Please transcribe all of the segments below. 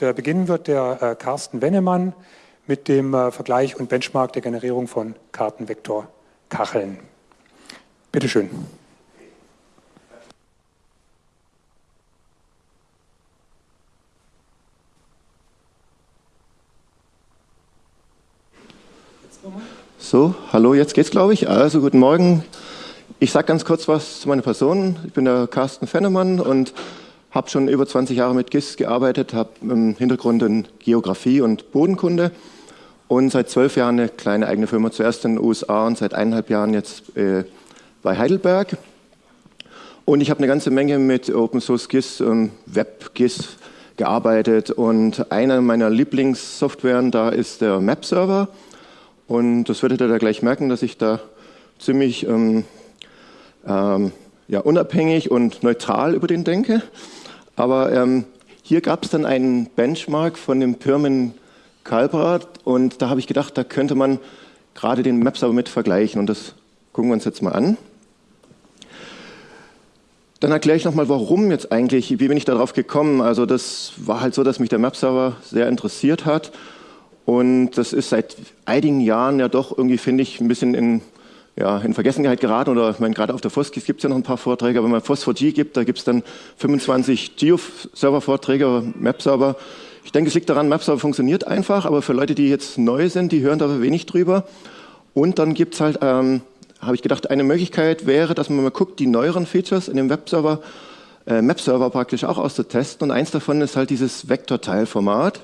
beginnen wird der äh, Carsten Wennemann mit dem äh, Vergleich und Benchmark der Generierung von Kartenvektorkacheln. Bitte schön. So, hallo, jetzt geht's, glaube ich. Also, guten Morgen. Ich sage ganz kurz was zu meiner Person. Ich bin der Carsten Fennemann und habe schon über 20 Jahre mit GIS gearbeitet, habe im Hintergrund in Geografie und Bodenkunde und seit zwölf Jahren eine kleine eigene Firma, zuerst in den USA und seit eineinhalb Jahren jetzt äh, bei Heidelberg. Und ich habe eine ganze Menge mit Open Source GIS, ähm, Web GIS gearbeitet und eine meiner Lieblingssoftwaren da ist der Map Server. Und das werdet ihr da gleich merken, dass ich da ziemlich ähm, ähm, ja, unabhängig und neutral über den denke. Aber ähm, hier gab es dann einen Benchmark von dem Pirmin Kalbrat und da habe ich gedacht, da könnte man gerade den Maps aber mit vergleichen und das gucken wir uns jetzt mal an. Dann erkläre ich nochmal, warum jetzt eigentlich, wie bin ich darauf gekommen. Also das war halt so, dass mich der Map-Server sehr interessiert hat und das ist seit einigen Jahren ja doch irgendwie, finde ich, ein bisschen in ja, in Vergessenheit geraten oder ich meine, gerade auf der FOSGIS gibt es ja noch ein paar Vorträge, aber wenn man FOS4G gibt, da gibt es dann 25 Geo-Server-Vorträge, Map-Server. Ich denke, es liegt daran, Map-Server funktioniert einfach, aber für Leute, die jetzt neu sind, die hören da wenig drüber. Und dann gibt es halt, ähm, habe ich gedacht, eine Möglichkeit wäre, dass man mal guckt, die neueren Features in dem Web-Server, äh, Map-Server praktisch auch auszutesten. Und eins davon ist halt dieses Vektorteilformat.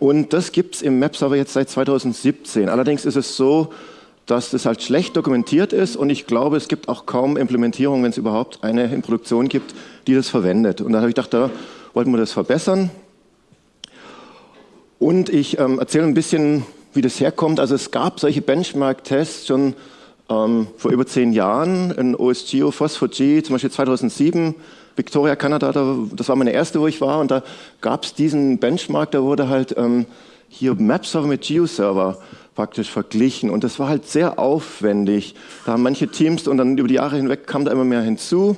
Und das gibt es im Map-Server jetzt seit 2017. Allerdings ist es so, dass das halt schlecht dokumentiert ist und ich glaube, es gibt auch kaum Implementierung, wenn es überhaupt eine in Produktion gibt, die das verwendet. Und da habe ich gedacht, da wollten wir das verbessern. Und ich ähm, erzähle ein bisschen, wie das herkommt. Also es gab solche Benchmark-Tests schon ähm, vor über zehn Jahren in OSGeo, Phosphor-G, zum Beispiel 2007, Victoria, Kanada, das war meine erste, wo ich war. Und da gab es diesen Benchmark, da wurde halt ähm, hier Map-Server mit Geo-Server praktisch verglichen. Und das war halt sehr aufwendig. Da haben manche Teams und dann über die Jahre hinweg kam da immer mehr hinzu.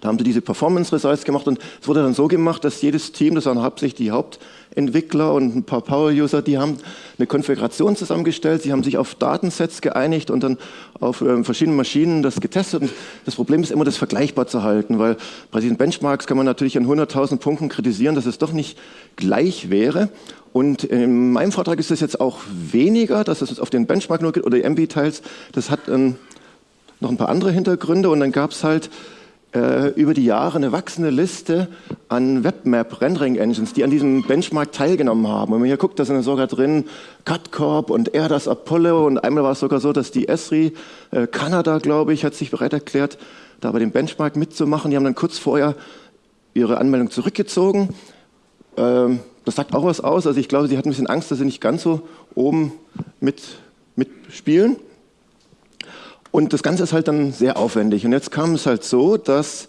Da haben sie diese Performance Results gemacht und es wurde dann so gemacht, dass jedes Team, das waren hauptsächlich die Hauptentwickler und ein paar Power-User, die haben eine Konfiguration zusammengestellt, sie haben sich auf Datensets geeinigt und dann auf äh, verschiedenen Maschinen das getestet. Und das Problem ist immer, das vergleichbar zu halten, weil bei diesen Benchmarks kann man natürlich an 100.000 Punkten kritisieren, dass es doch nicht gleich wäre. Und in meinem Vortrag ist das jetzt auch weniger, dass es auf den Benchmark nur geht oder die MB-Teils. Das hat ähm, noch ein paar andere Hintergründe und dann gab es halt äh, über die Jahre eine wachsende Liste an Webmap-Rendering-Engines, die an diesem Benchmark teilgenommen haben. Und wenn man hier guckt, da sind sogar drin CutCorp und Erdas Apollo und einmal war es sogar so, dass die Esri, äh, Kanada, glaube ich, hat sich bereit erklärt, da bei dem Benchmark mitzumachen. Die haben dann kurz vorher ihre Anmeldung zurückgezogen. Ähm, das sagt auch was aus. Also ich glaube, sie hatten ein bisschen Angst, dass sie nicht ganz so oben mit, mitspielen. Und das Ganze ist halt dann sehr aufwendig. Und jetzt kam es halt so, dass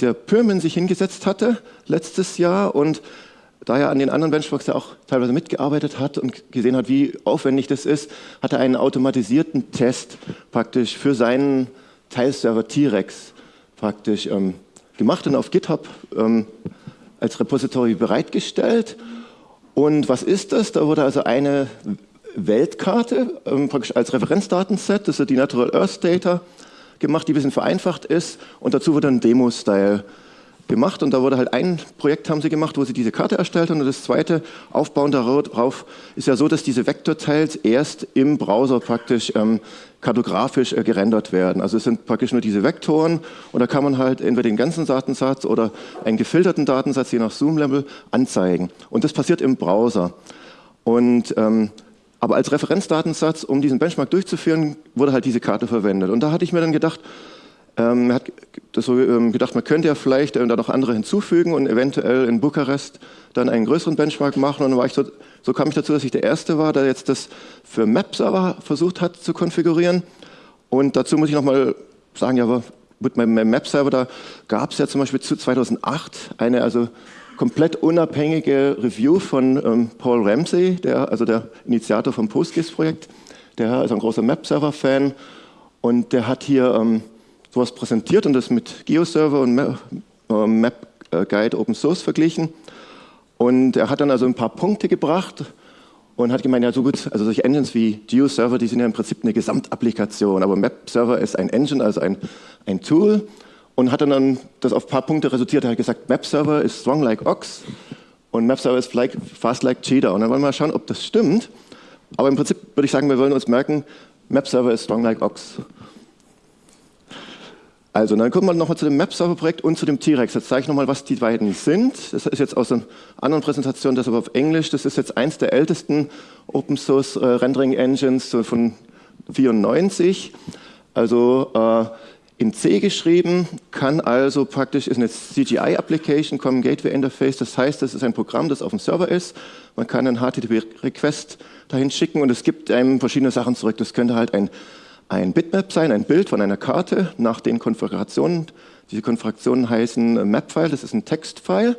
der Pyrmin sich hingesetzt hatte letztes Jahr und da er an den anderen Benchmarks ja auch teilweise mitgearbeitet hat und gesehen hat, wie aufwendig das ist, hat er einen automatisierten Test praktisch für seinen Teilserver T-Rex praktisch ähm, gemacht und auf GitHub ähm, als Repository bereitgestellt. Und was ist das? Da wurde also eine Weltkarte ähm, praktisch als Referenzdatenset, das ist die Natural Earth Data, gemacht, die ein bisschen vereinfacht ist. Und dazu wurde ein Demo-Style gemacht und da wurde halt ein Projekt haben sie gemacht, wo sie diese Karte erstellt haben und das zweite aufbauen darauf ist ja so, dass diese Vektorteils erst im Browser praktisch ähm, kartografisch äh, gerendert werden. Also es sind praktisch nur diese Vektoren und da kann man halt entweder den ganzen Datensatz oder einen gefilterten Datensatz je nach Zoom-Level anzeigen und das passiert im Browser. Und ähm, aber als Referenzdatensatz, um diesen Benchmark durchzuführen, wurde halt diese Karte verwendet. Und da hatte ich mir dann gedacht, ähm, hat das so ähm, gedacht, man könnte ja vielleicht äh, da noch andere hinzufügen und eventuell in Bukarest dann einen größeren Benchmark machen. Und dann so, so kam ich dazu, dass ich der Erste war, der jetzt das für Map-Server versucht hat zu konfigurieren. Und dazu muss ich nochmal sagen, ja, mit meinem Map-Server, da gab es ja zum Beispiel zu 2008 eine also komplett unabhängige Review von ähm, Paul Ramsey, der, also der Initiator vom PostGIS-Projekt. Der ist ein großer Map-Server-Fan und der hat hier ähm, sowas präsentiert und das mit GeoServer und Map, Guide Open Source verglichen. Und er hat dann also ein paar Punkte gebracht und hat gemeint, ja so gut, also solche Engines wie GeoServer, die sind ja im Prinzip eine Gesamtapplikation, aber MapServer ist ein Engine, also ein, ein Tool und hat dann das auf ein paar Punkte resultiert. Er hat gesagt, MapServer ist strong like Ox und MapServer ist fast like Cheetah. Und dann wollen wir mal schauen, ob das stimmt. Aber im Prinzip würde ich sagen, wir wollen uns merken, MapServer ist strong like Ox. Also, dann kommen wir nochmal zu dem Map-Server-Projekt und zu dem T-Rex. Jetzt zeige ich nochmal, was die beiden sind. Das ist jetzt aus einer anderen Präsentation, das aber auf Englisch. Das ist jetzt eins der ältesten Open-Source-Rendering-Engines von 94. Also äh, in C geschrieben, kann also praktisch, ist eine CGI-Application, Common Gateway Interface. Das heißt, das ist ein Programm, das auf dem Server ist. Man kann einen HTTP-Request dahin schicken und es gibt einem verschiedene Sachen zurück. Das könnte halt ein ein Bitmap sein, ein Bild von einer Karte nach den Konfigurationen. Diese Konfigurationen heißen Mapfile, das ist ein Textfile.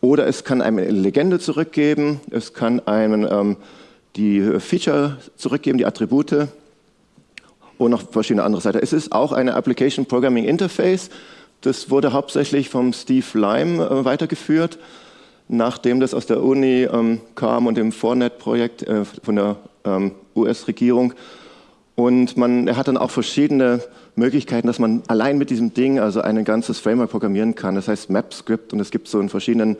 Oder es kann einem eine Legende zurückgeben, es kann einem ähm, die Feature zurückgeben, die Attribute und noch verschiedene andere Seiten. Es ist auch eine Application Programming Interface. Das wurde hauptsächlich vom Steve Lime äh, weitergeführt, nachdem das aus der Uni ähm, kam und dem Fornet-Projekt äh, von der ähm, US-Regierung und man, er hat dann auch verschiedene Möglichkeiten, dass man allein mit diesem Ding also ein ganzes Framework programmieren kann. Das heißt MapScript und es gibt so in verschiedenen,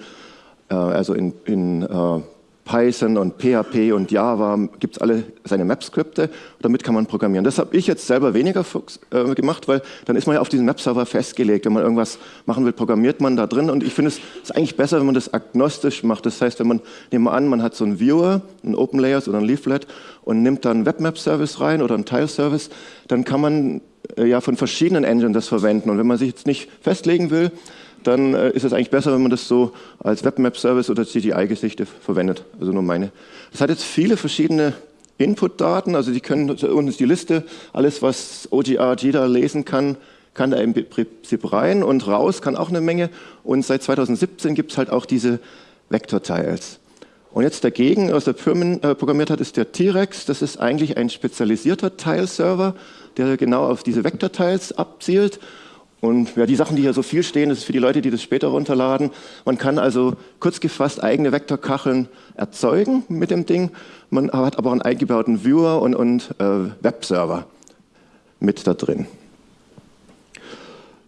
äh, also in, in äh, Python und PHP und Java gibt es alle seine Map-Skripte. Damit kann man programmieren. Das habe ich jetzt selber weniger äh, gemacht, weil dann ist man ja auf diesen Map-Server festgelegt. Wenn man irgendwas machen will, programmiert man da drin. Und ich finde, es ist eigentlich besser, wenn man das agnostisch macht. Das heißt, wenn man, nehmen wir an, man hat so einen Viewer, einen Open Layers oder ein Leaflet und nimmt dann einen Webmap-Service rein oder einen Tile-Service, dann kann man äh, ja von verschiedenen Engines das verwenden. Und wenn man sich jetzt nicht festlegen will, dann äh, ist es eigentlich besser, wenn man das so als Webmap-Service oder CGI-Gesichte verwendet. Also nur meine. Das hat jetzt viele verschiedene Input-Daten, also die können, unten ist die Liste, alles was OGR, JIDA lesen kann, kann da im Prinzip rein und raus kann auch eine Menge. Und seit 2017 gibt es halt auch diese Vector-Tiles. Und jetzt dagegen, was der Firmen äh, programmiert hat, ist der T-Rex. Das ist eigentlich ein spezialisierter Tile-Server, der genau auf diese Vector-Tiles abzielt. Und ja, die Sachen, die hier so viel stehen, das ist für die Leute, die das später runterladen. Man kann also kurz gefasst eigene Vektorkacheln erzeugen mit dem Ding. Man hat aber einen eingebauten Viewer und, und äh, Webserver mit da drin.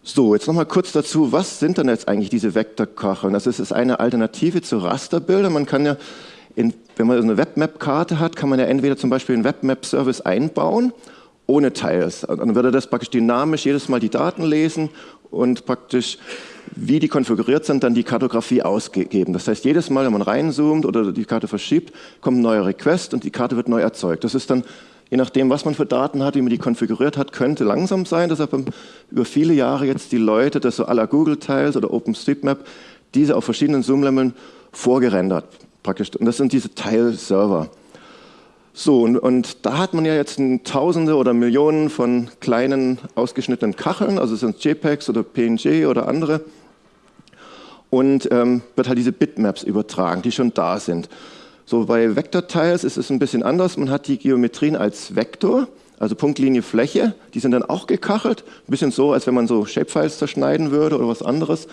So, jetzt nochmal kurz dazu, was sind denn jetzt eigentlich diese Vektorkacheln? Das ist eine Alternative zu Rasterbildern. Man kann ja, in, wenn man eine Webmap-Karte hat, kann man ja entweder zum Beispiel einen Webmap-Service einbauen ohne Tiles. Dann würde das praktisch dynamisch jedes Mal die Daten lesen und praktisch, wie die konfiguriert sind, dann die Kartografie ausgeben. Das heißt, jedes Mal, wenn man reinzoomt oder die Karte verschiebt, kommt ein neuer Request und die Karte wird neu erzeugt. Das ist dann, je nachdem, was man für Daten hat, wie man die konfiguriert hat, könnte langsam sein. Deshalb haben über viele Jahre jetzt die Leute, das so la Google Tiles oder OpenStreetMap, diese auf verschiedenen Zoom-Leveln vorgerendert. Praktisch. Und das sind diese Tile-Server. So, und, und, da hat man ja jetzt Tausende oder Millionen von kleinen ausgeschnittenen Kacheln, also sind JPEGs oder PNG oder andere, und ähm, wird halt diese Bitmaps übertragen, die schon da sind. So, bei Vektortiles ist es ein bisschen anders. Man hat die Geometrien als Vektor, also Punktlinie, Fläche, die sind dann auch gekachelt, ein bisschen so, als wenn man so Shapefiles zerschneiden würde oder was anderes.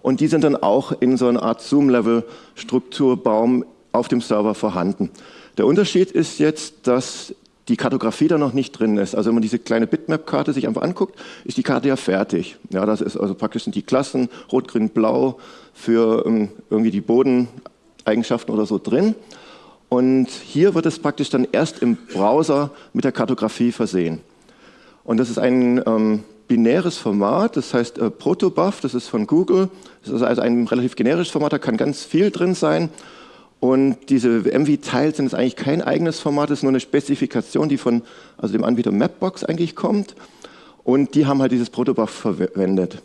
Und die sind dann auch in so einer Art Zoom-Level-Strukturbaum auf dem Server vorhanden. Der Unterschied ist jetzt, dass die Kartografie da noch nicht drin ist. Also wenn man diese kleine Bitmap-Karte sich einfach anguckt, ist die Karte ja fertig. Ja, das ist also praktisch sind die Klassen Rot, Grün, Blau für um, ähm, irgendwie die Bodeneigenschaften oder so drin. Und hier wird es praktisch dann erst im Browser mit der Kartografie versehen. Und das ist ein ähm, binäres Format, das heißt äh, Protobuf, das ist von Google. Das ist also ein relativ generisches Format, da kann ganz viel drin sein. Und diese MV-Tiles sind jetzt eigentlich kein eigenes Format, es ist nur eine Spezifikation, die von also dem Anbieter Mapbox eigentlich kommt. Und die haben halt dieses Protobuf verwendet.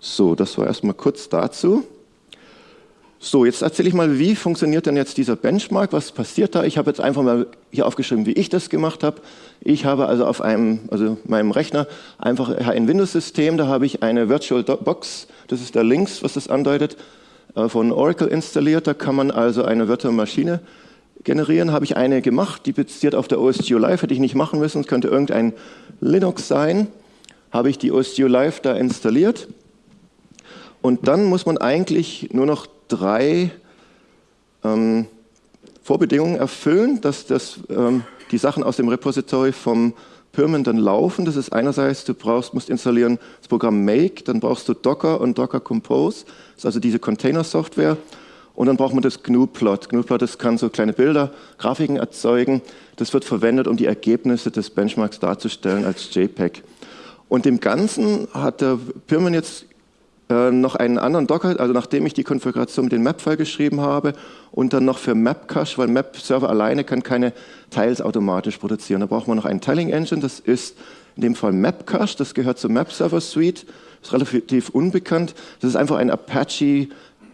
So, das war erstmal kurz dazu. So, jetzt erzähle ich mal, wie funktioniert denn jetzt dieser Benchmark? Was passiert da? Ich habe jetzt einfach mal hier aufgeschrieben, wie ich das gemacht habe. Ich habe also auf einem, also meinem Rechner einfach ein Windows-System, da habe ich eine Virtual Box, das ist da links, was das andeutet, von Oracle installiert. Da kann man also eine virtuelle Maschine generieren. Habe ich eine gemacht, die basiert auf der OSGeo Live, hätte ich nicht machen müssen, es könnte irgendein Linux sein. Habe ich die OSGeo Live da installiert. Und dann muss man eigentlich nur noch drei ähm, Vorbedingungen erfüllen, dass das, ähm, die Sachen aus dem Repository vom Pyrmon dann laufen. Das ist einerseits, du brauchst, musst installieren das Programm Make, dann brauchst du Docker und Docker Compose, das ist also diese Container-Software. Und dann braucht man das GNU-Plot. GNU-Plot, das kann so kleine Bilder, Grafiken erzeugen. Das wird verwendet, um die Ergebnisse des Benchmarks darzustellen als JPEG. Und dem Ganzen hat der Pyrmon jetzt äh, noch einen anderen Docker, also nachdem ich die Konfiguration mit dem Map-File geschrieben habe und dann noch für Mapcache, weil Map-Server alleine kann keine Tiles automatisch produzieren. Da braucht man noch einen Tiling-Engine, das ist in dem Fall Mapcache, das gehört zur Map-Server-Suite, ist relativ unbekannt. Das ist einfach ein Apache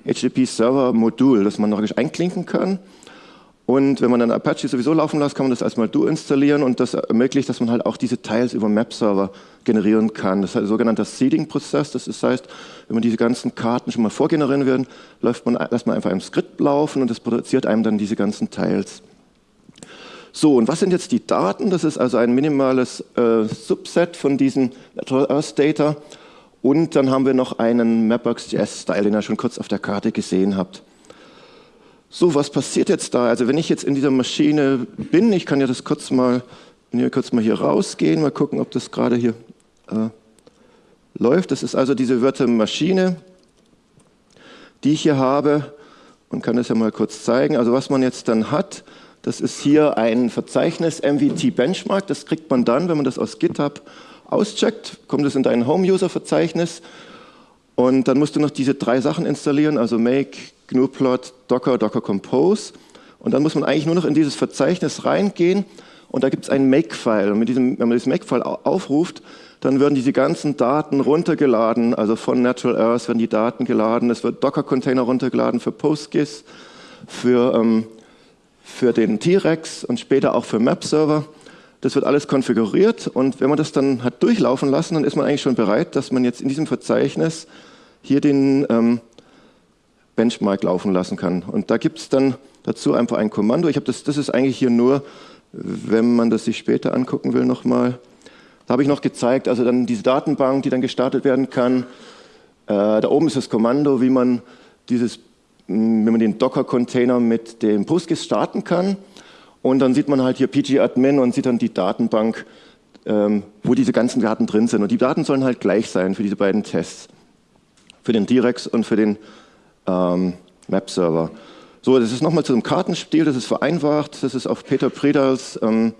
HTTP-Server-Modul, das man noch einklinken kann. Und wenn man dann Apache sowieso laufen lässt, kann man das als Modul installieren und das ermöglicht, dass man halt auch diese Tiles über Map-Server generieren kann. Das ist ein sogenannter Seeding-Prozess. Das heißt, wenn man diese ganzen Karten schon mal vorgenerieren will, läuft man, lässt man einfach ein Skript laufen und das produziert einem dann diese ganzen Tiles. So, und was sind jetzt die Daten? Das ist also ein minimales äh, Subset von diesen Natural Earth Data. Und dann haben wir noch einen Mapbox.js-Style, den ihr schon kurz auf der Karte gesehen habt. So, was passiert jetzt da? Also wenn ich jetzt in dieser Maschine bin, ich kann ja das kurz mal, kurz mal hier rausgehen, mal gucken, ob das gerade hier äh, läuft. Das ist also diese virtuelle Maschine, die ich hier habe und kann das ja mal kurz zeigen. Also was man jetzt dann hat, das ist hier ein Verzeichnis MVT Benchmark. Das kriegt man dann, wenn man das aus GitHub auscheckt, kommt es in dein Home-User-Verzeichnis und dann musst du noch diese drei Sachen installieren, also Make, GNU-Plot, Docker, Docker Compose. Und dann muss man eigentlich nur noch in dieses Verzeichnis reingehen und da gibt es einen Make-File. Und mit diesem, wenn man dieses Make-File aufruft, dann werden diese ganzen Daten runtergeladen, also von Natural Earth werden die Daten geladen, es wird Docker-Container runtergeladen für PostGIS, für, ähm, für den T-Rex und später auch für Map-Server. Das wird alles konfiguriert und wenn man das dann hat durchlaufen lassen, dann ist man eigentlich schon bereit, dass man jetzt in diesem Verzeichnis hier den ähm, Benchmark laufen lassen kann. Und da gibt es dann dazu einfach ein Kommando. Ich das, das ist eigentlich hier nur, wenn man das sich später angucken will nochmal. Da habe ich noch gezeigt, also dann diese Datenbank, die dann gestartet werden kann. Äh, da oben ist das Kommando, wie man dieses, wenn man den Docker-Container mit dem PostGIS starten kann. Und dann sieht man halt hier pgadmin und sieht dann die Datenbank, ähm, wo diese ganzen Daten drin sind. Und die Daten sollen halt gleich sein für diese beiden Tests. Für den Direx und für den ähm, Map-Server. So, das ist nochmal zu einem Kartenspiel, das ist vereinfacht. Das ist auf Peter Predals ähm,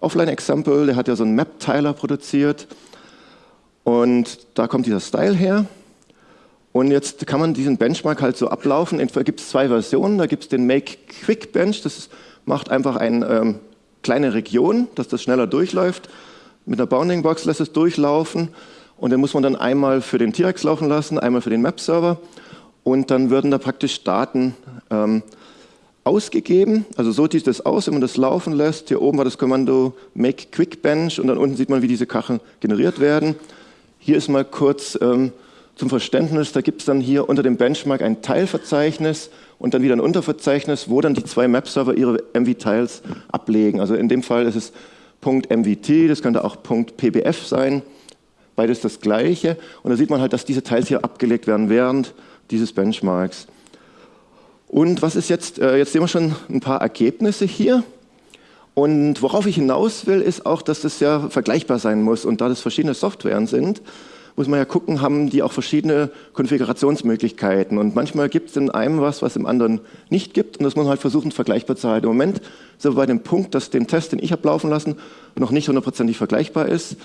Offline-Example, der hat ja so einen Map-Tiler produziert. Und da kommt dieser Style her. Und jetzt kann man diesen Benchmark halt so ablaufen. Entweder gibt es zwei Versionen. Da gibt es den Make Quick Bench, das macht einfach eine ähm, kleine Region, dass das schneller durchläuft. Mit einer Bounding Box lässt es durchlaufen. Und den muss man dann einmal für den T-Rex laufen lassen, einmal für den Map-Server und dann würden da praktisch Daten ähm, ausgegeben. Also so sieht das aus, wenn man das laufen lässt. Hier oben war das Kommando Make Quick Bench und dann unten sieht man, wie diese Kacheln generiert werden. Hier ist mal kurz ähm, zum Verständnis, da gibt es dann hier unter dem Benchmark ein Teilverzeichnis und dann wieder ein Unterverzeichnis, wo dann die zwei Map-Server ihre MV-Tiles ablegen. Also in dem Fall ist es .mvt, das könnte auch .pbf sein, beides das gleiche. Und da sieht man halt, dass diese Teils hier abgelegt werden während dieses Benchmarks. Und was ist jetzt, äh, jetzt sehen wir schon ein paar Ergebnisse hier. Und worauf ich hinaus will, ist auch, dass das ja vergleichbar sein muss. Und da das verschiedene Softwaren sind, muss man ja gucken, haben die auch verschiedene Konfigurationsmöglichkeiten. Und manchmal gibt es in einem was, was im anderen nicht gibt. Und das muss man halt versuchen, vergleichbar zu halten. Im Moment sind wir bei dem Punkt, dass den Test, den ich habe laufen lassen, noch nicht hundertprozentig vergleichbar ist.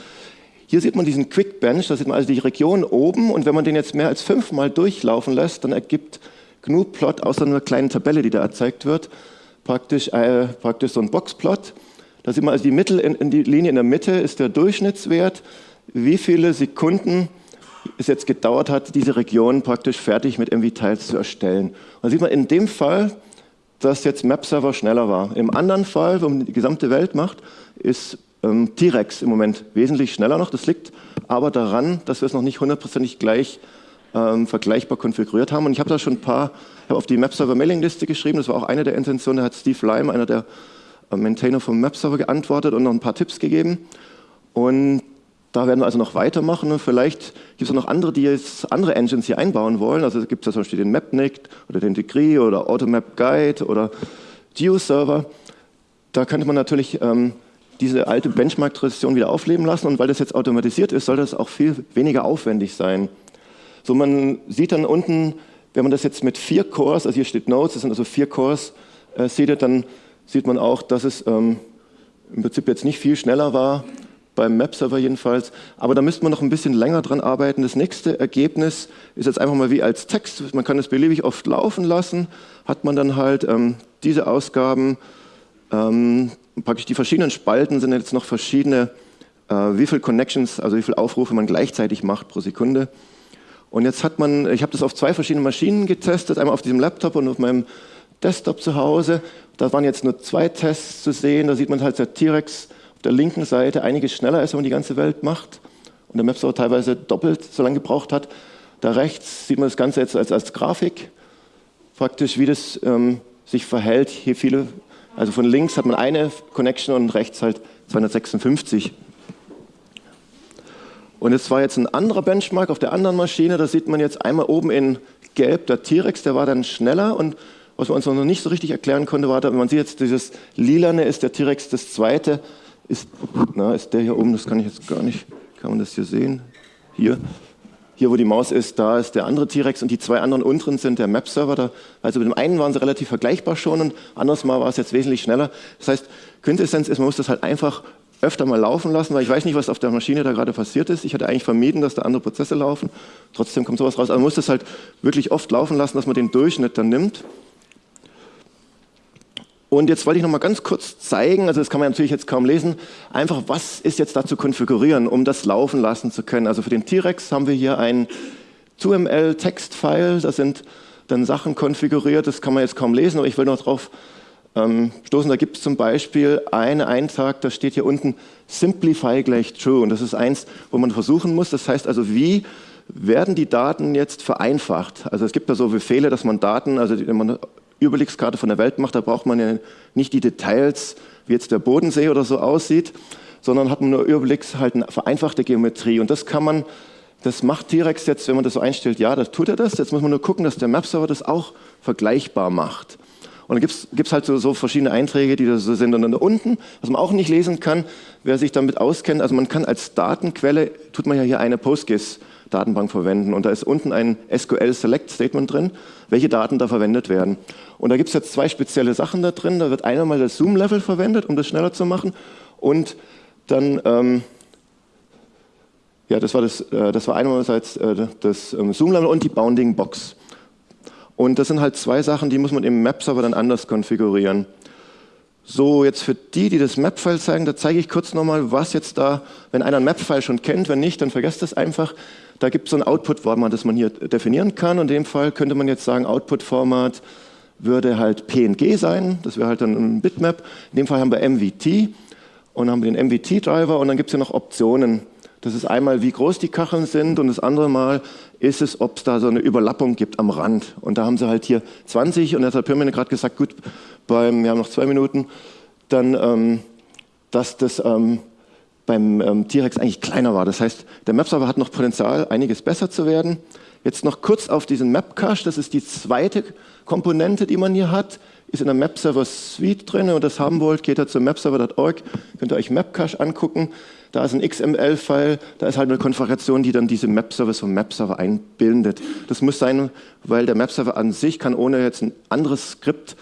Hier sieht man diesen Quick Bench, da sieht man also die Region oben und wenn man den jetzt mehr als fünfmal durchlaufen lässt, dann ergibt GNU-Plot aus einer kleinen Tabelle, die da erzeugt wird, praktisch, äh, praktisch so ein Boxplot. Da sieht man also die, Mittel in, in die Linie in der Mitte ist der Durchschnittswert, wie viele Sekunden es jetzt gedauert hat, diese Region praktisch fertig mit MV-Tiles zu erstellen. Und da sieht man in dem Fall, dass jetzt Map-Server schneller war. Im anderen Fall, wo man die gesamte Welt macht, ist ähm, T-Rex im Moment wesentlich schneller noch. Das liegt aber daran, dass wir es noch nicht hundertprozentig gleich ähm, vergleichbar konfiguriert haben. Und ich habe da schon ein paar, auf die Map-Server-Mailing-Liste geschrieben, das war auch eine der Intentionen, da hat Steve Lime, einer der äh, Maintainer vom Map-Server, geantwortet und noch ein paar Tipps gegeben. Und Da werden wir also noch weitermachen und vielleicht gibt es auch noch andere, die jetzt andere Engines hier einbauen wollen. Also gibt es zum Beispiel den Mapnik oder den Degree oder Automap Guide oder GeoServer. Da könnte man natürlich ähm, diese alte Benchmark-Tradition wieder aufleben lassen und weil das jetzt automatisiert ist, soll das auch viel weniger aufwendig sein. So, man sieht dann unten, wenn man das jetzt mit vier Cores, also hier steht Nodes, das sind also vier Cores, äh, sieht, dann sieht man auch, dass es ähm, im Prinzip jetzt nicht viel schneller war, beim Map-Server jedenfalls, aber da müsste man noch ein bisschen länger dran arbeiten. Das nächste Ergebnis ist jetzt einfach mal wie als Text, man kann es beliebig oft laufen lassen, hat man dann halt ähm, diese Ausgaben, ähm, praktisch die verschiedenen Spalten sind jetzt noch verschiedene, äh, wie viele Connections, also wie viele Aufrufe man gleichzeitig macht pro Sekunde. Und jetzt hat man, ich habe das auf zwei verschiedenen Maschinen getestet, einmal auf diesem Laptop und auf meinem Desktop zu Hause. Da waren jetzt nur zwei Tests zu sehen. Da sieht man halt, der T-Rex auf der linken Seite einiges schneller ist, wenn man die ganze Welt macht. Und der Mapstore teilweise doppelt so lange gebraucht hat. Da rechts sieht man das Ganze jetzt als, als Grafik, praktisch wie das ähm, sich verhält. Hier viele also von links hat man eine Connection und rechts halt 256. Und es war jetzt ein anderer Benchmark auf der anderen Maschine. Da sieht man jetzt einmal oben in gelb der T-Rex, der war dann schneller. Und was man uns noch nicht so richtig erklären konnte, war, man sieht jetzt dieses lilane ist der T-Rex, das zweite ist, na, ist der hier oben, das kann ich jetzt gar nicht, kann man das hier sehen? Hier, hier, wo die Maus ist, da ist der andere T-Rex und die zwei anderen unteren sind der Map-Server. Also mit dem einen waren sie relativ vergleichbar schon und anderes Mal war es jetzt wesentlich schneller. Das heißt, Quintessenz ist, man muss das halt einfach öfter mal laufen lassen, weil ich weiß nicht, was auf der Maschine da gerade passiert ist. Ich hatte eigentlich vermieden, dass da andere Prozesse laufen. Trotzdem kommt sowas raus. Also man muss das halt wirklich oft laufen lassen, dass man den Durchschnitt dann nimmt. Und jetzt wollte ich noch mal ganz kurz zeigen, also das kann man natürlich jetzt kaum lesen, einfach was ist jetzt da zu konfigurieren, um das laufen lassen zu können. Also für den T-Rex haben wir hier ein 2ML-Text-File, da sind dann Sachen konfiguriert, das kann man jetzt kaum lesen, aber ich will noch darauf ähm, stoßen, da gibt es zum Beispiel einen Eintrag, da steht hier unten Simplify gleich True und das ist eins, wo man versuchen muss, das heißt also wie werden die Daten jetzt vereinfacht? Also es gibt da so Befehle, dass man Daten, also wenn man Überblickskarte von der Welt macht, da braucht man ja nicht die Details, wie jetzt der Bodensee oder so aussieht, sondern hat man nur Überblicks, halt eine vereinfachte Geometrie. Und das kann man, das macht T-Rex jetzt, wenn man das so einstellt, ja, das tut er das. Jetzt muss man nur gucken, dass der Map-Server das auch vergleichbar macht. Und dann gibt es halt so, so, verschiedene Einträge, die da so sind. Und dann da unten, was man auch nicht lesen kann, wer sich damit auskennt, also man kann als Datenquelle, tut man ja hier eine PostGIS Datenbank verwenden. Und da ist unten ein SQL Select Statement drin, welche Daten da verwendet werden. Und da gibt es jetzt zwei spezielle Sachen da drin. Da wird einmal das Zoom-Level verwendet, um das schneller zu machen. Und dann, ähm, ja, das war, das, äh, das war einerseits äh, das ähm, Zoom-Level und die Bounding Box. Und das sind halt zwei Sachen, die muss man im Map-Server dann anders konfigurieren. So, jetzt für die, die das Map-File zeigen, da zeige ich kurz nochmal, was jetzt da, wenn einer ein Map-File schon kennt, wenn nicht, dann vergesst das einfach. Da gibt es so ein Output-Format, das man hier definieren kann. Und in dem Fall könnte man jetzt sagen, Output-Format würde halt PNG sein, das wäre halt dann ein Bitmap. In dem Fall haben wir MVT und haben den MVT-Driver und dann gibt es ja noch Optionen. Das ist einmal, wie groß die Kacheln sind und das andere Mal ist es, ob es da so eine Überlappung gibt am Rand. Und da haben sie halt hier 20 und jetzt hat Pirmin gerade gesagt, gut, beim, wir haben noch zwei Minuten, dann, ähm, dass das ähm, beim ähm, T-Rex eigentlich kleiner war. Das heißt, der Map-Server hat noch Potenzial, einiges besser zu werden. Jetzt noch kurz auf diesen Map-Cache, das ist die zweite Komponente, die man hier hat, ist in der Map-Server Suite drin. Wenn ihr das haben wollt, geht ihr zu mapserver.org, könnt ihr euch Map-Cache angucken. Da ist ein XML-File, da ist halt eine Konfiguration, die dann diese Map-Service vom Map-Server einbindet. Das muss sein, weil der Map-Server an sich kann ohne jetzt ein anderes Skript,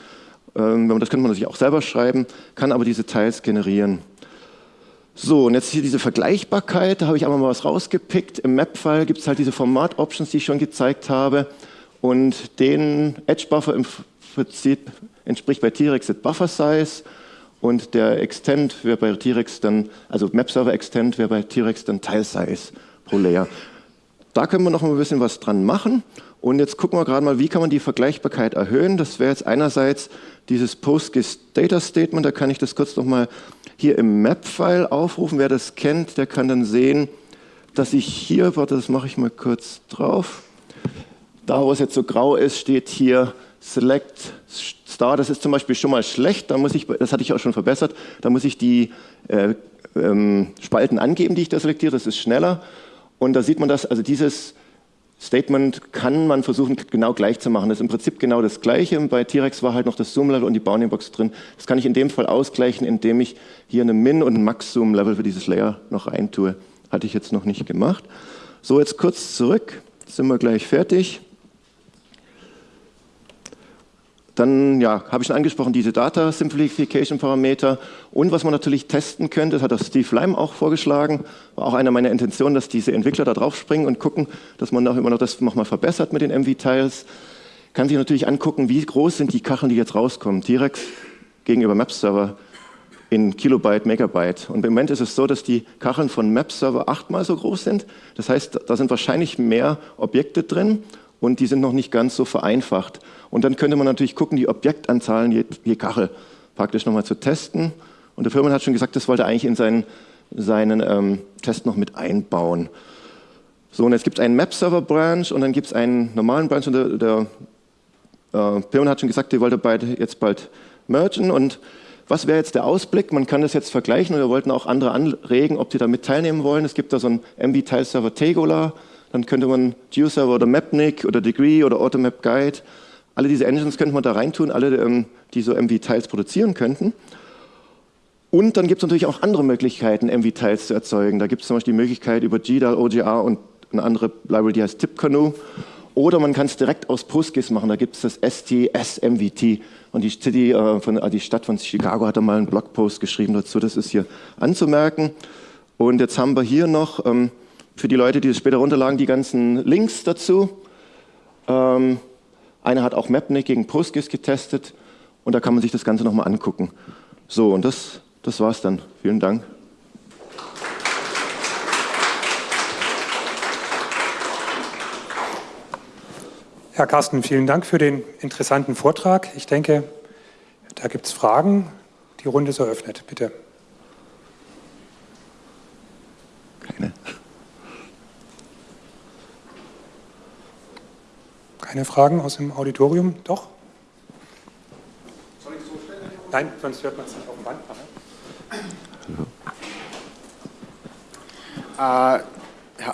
ähm, das könnte man natürlich auch selber schreiben, kann aber diese Teils generieren. So, und jetzt hier diese Vergleichbarkeit, da habe ich einmal mal was rausgepickt. Im Map-File gibt es halt diese Format-Options, die ich schon gezeigt habe. Und den Edge-Buffer im Prinzip entspricht bei T-Rex das Buffer-Size und der Extend wäre bei T-Rex dann, also Map-Server-Extend wäre bei T-Rex dann Tile-Size pro Layer. Da können wir noch ein bisschen was dran machen. Und jetzt gucken wir gerade mal, wie kann man die Vergleichbarkeit erhöhen. Das wäre jetzt einerseits dieses PostGIS Data Statement, da kann ich das kurz nochmal hier im Map-File aufrufen. Wer das kennt, der kann dann sehen, dass ich hier, warte, das mache ich mal kurz drauf, da wo es jetzt so grau ist, steht hier Select Star, das ist zum Beispiel schon mal schlecht, da muss ich, das hatte ich auch schon verbessert, da muss ich die äh, ähm, Spalten angeben, die ich da selektiere, das ist schneller. Und da sieht man das, also dieses Statement kann man versuchen, genau gleich zu machen. Das ist im Prinzip genau das Gleiche. Bei T-Rex war halt noch das Zoom-Level und die Bounding-Box drin. Das kann ich in dem Fall ausgleichen, indem ich hier eine Min- und Max-Zoom-Level für dieses Layer noch reintue. Hatte ich jetzt noch nicht gemacht. So, jetzt kurz zurück. Sind wir gleich fertig. Dann ja, habe ich schon angesprochen, diese Data Simplification Parameter. Und was man natürlich testen könnte, das hat auch Steve Lime auch vorgeschlagen, war auch eine meiner Intentionen, dass diese Entwickler da drauf springen und gucken, dass man auch immer noch das nochmal verbessert mit den MV-Tiles. Kann sich natürlich angucken, wie groß sind die Kacheln, die jetzt rauskommen. T-Rex gegenüber Map-Server in Kilobyte, Megabyte. Und im Moment ist es so, dass die Kacheln von Map-Server achtmal so groß sind. Das heißt, da sind wahrscheinlich mehr Objekte drin und die sind noch nicht ganz so vereinfacht. Und dann könnte man natürlich gucken, die Objektanzahlen je, je Kachel praktisch nochmal zu testen. Und der Firmen hat schon gesagt, das wollte er eigentlich in seinen, seinen ähm, Test noch mit einbauen. So, und jetzt gibt es einen Map-Server-Branch und dann gibt es einen normalen Branch und der, der äh, Pirman hat schon gesagt, die wollte beide jetzt bald mergen und was wäre jetzt der Ausblick? Man kann das jetzt vergleichen und wir wollten auch andere anregen, ob die da mit teilnehmen wollen. Es gibt da so einen MB-Tile-Server Tegola, dann könnte man GeoServer oder Mapnik oder Degree oder Automap Guide alle diese Engines könnte man da reintun, alle, ähm, die so MV-Tiles produzieren könnten. Und dann gibt es natürlich auch andere Möglichkeiten, MV-Tiles zu erzeugen. Da gibt es zum Beispiel die Möglichkeit über GDAL, OGR und eine andere Library, die heißt TipCanoe. Oder man kann es direkt aus PostGIS machen, da gibt es das STS-MVT. Und die, City, äh, von, äh, die Stadt von Chicago hat da mal einen Blogpost geschrieben dazu, das ist hier anzumerken. Und jetzt haben wir hier noch ähm, für die Leute, die es später runterladen, die ganzen Links dazu. Ähm, einer hat auch Mapnik gegen PostGIS getestet und da kann man sich das Ganze nochmal angucken. So, und das, das war's dann. Vielen Dank. Herr Carsten, vielen Dank für den interessanten Vortrag. Ich denke, da gibt es Fragen. Die Runde ist eröffnet. Bitte. Keine Fragen aus dem Auditorium? Doch? Soll ich so stellen? Nein, sonst hört man es nicht auf dem Band. Ne? Äh,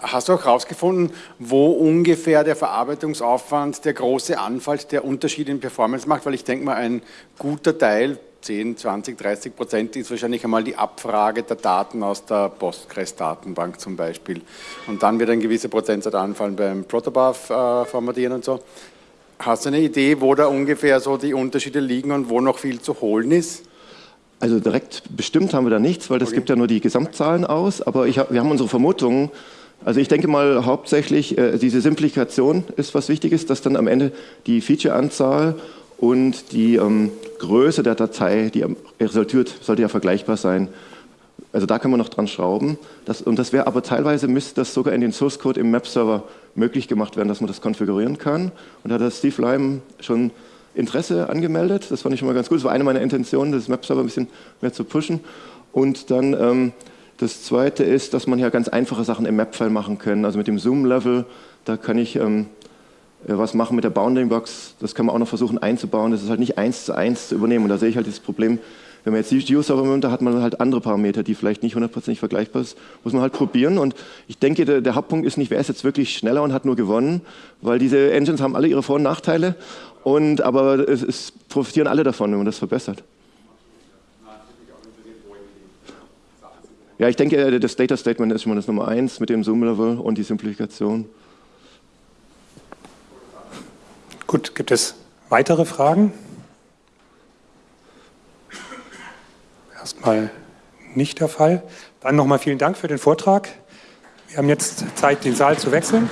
hast du auch herausgefunden, wo ungefähr der Verarbeitungsaufwand, der große Anfall, der Unterschied in Performance macht? Weil ich denke mal, ein guter Teil 10, 20, 30 Prozent ist wahrscheinlich einmal die Abfrage der Daten aus der Postgres-Datenbank zum Beispiel. Und dann wird ein gewisser Prozentsatz anfallen beim Protobuf äh, und so. Hast du eine Idee, wo da ungefähr so die Unterschiede liegen und wo noch viel zu holen ist? Also direkt bestimmt haben wir da nichts, weil das okay. gibt ja nur die Gesamtzahlen aus, aber hab, wir haben unsere Vermutungen. Also ich denke mal hauptsächlich, äh, diese Simplifikation ist was Wichtiges, dass dann am Ende die Feature-Anzahl und die ähm, Größe der Datei, die resultiert, sollte ja vergleichbar sein. Also da kann man noch dran schrauben. Das, und das wäre aber teilweise müsste das sogar in den Source Code im Map-Server möglich gemacht werden, dass man das konfigurieren kann. Und da hat Steve Lime schon Interesse angemeldet. Das fand ich schon mal ganz gut. Das war eine meiner Intentionen, das Map-Server ein bisschen mehr zu pushen. Und dann ähm, das Zweite ist, dass man ja ganz einfache Sachen im Map-File machen kann. Also mit dem Zoom-Level, da kann ich ähm, was machen mit der Bounding Box, das kann man auch noch versuchen einzubauen. Das ist halt nicht eins zu eins zu übernehmen. Und da sehe ich halt das Problem, wenn man jetzt die Geo-Server nimmt, da hat man halt andere Parameter, die vielleicht nicht hundertprozentig vergleichbar sind. Muss man halt probieren. Und ich denke, der, der, Hauptpunkt ist nicht, wer ist jetzt wirklich schneller und hat nur gewonnen, weil diese Engines haben alle ihre Vor- und Nachteile. Und, aber es, es profitieren alle davon, wenn man das verbessert. Ja, ich denke, das Data Statement ist schon mal das Nummer eins mit dem Zoom-Level und die Simplifikation. Gut, gibt es weitere Fragen? Erstmal nicht der Fall. Dann nochmal vielen Dank für den Vortrag. Wir haben jetzt Zeit, den Saal zu wechseln.